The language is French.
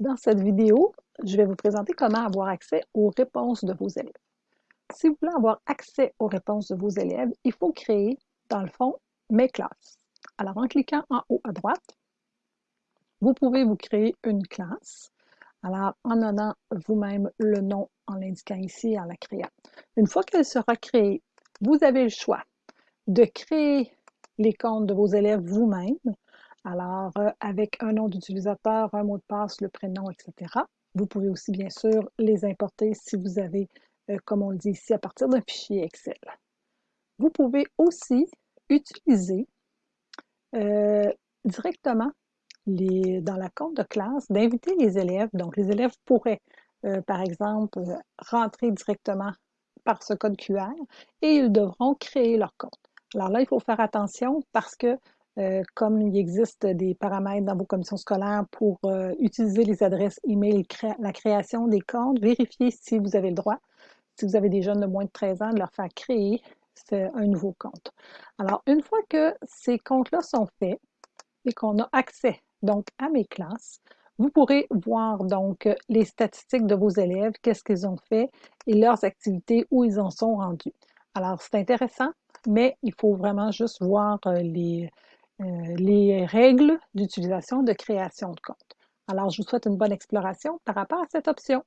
Dans cette vidéo, je vais vous présenter comment avoir accès aux réponses de vos élèves. Si vous voulez avoir accès aux réponses de vos élèves, il faut créer, dans le fond, Mes classes. Alors, en cliquant en haut à droite, vous pouvez vous créer une classe. Alors, en donnant vous-même le nom en l'indiquant ici, en la créant. Une fois qu'elle sera créée, vous avez le choix de créer les comptes de vos élèves vous-même alors, euh, avec un nom d'utilisateur, un mot de passe, le prénom, etc. Vous pouvez aussi, bien sûr, les importer si vous avez, euh, comme on le dit ici, à partir d'un fichier Excel. Vous pouvez aussi utiliser euh, directement dans la compte de classe d'inviter les élèves. Donc, les élèves pourraient, par exemple, rentrer directement par ce code QR et ils devront créer leur compte. Alors là, il faut faire attention parce que euh, comme il existe des paramètres dans vos commissions scolaires pour euh, utiliser les adresses email la création des comptes, vérifiez si vous avez le droit, si vous avez des jeunes de moins de 13 ans, de leur faire créer un nouveau compte. Alors, une fois que ces comptes-là sont faits et qu'on a accès donc à mes classes, vous pourrez voir donc les statistiques de vos élèves, qu'est-ce qu'ils ont fait et leurs activités, où ils en sont rendus. Alors, c'est intéressant, mais il faut vraiment juste voir euh, les, les règles d'utilisation de création de compte. Alors, je vous souhaite une bonne exploration par rapport à cette option.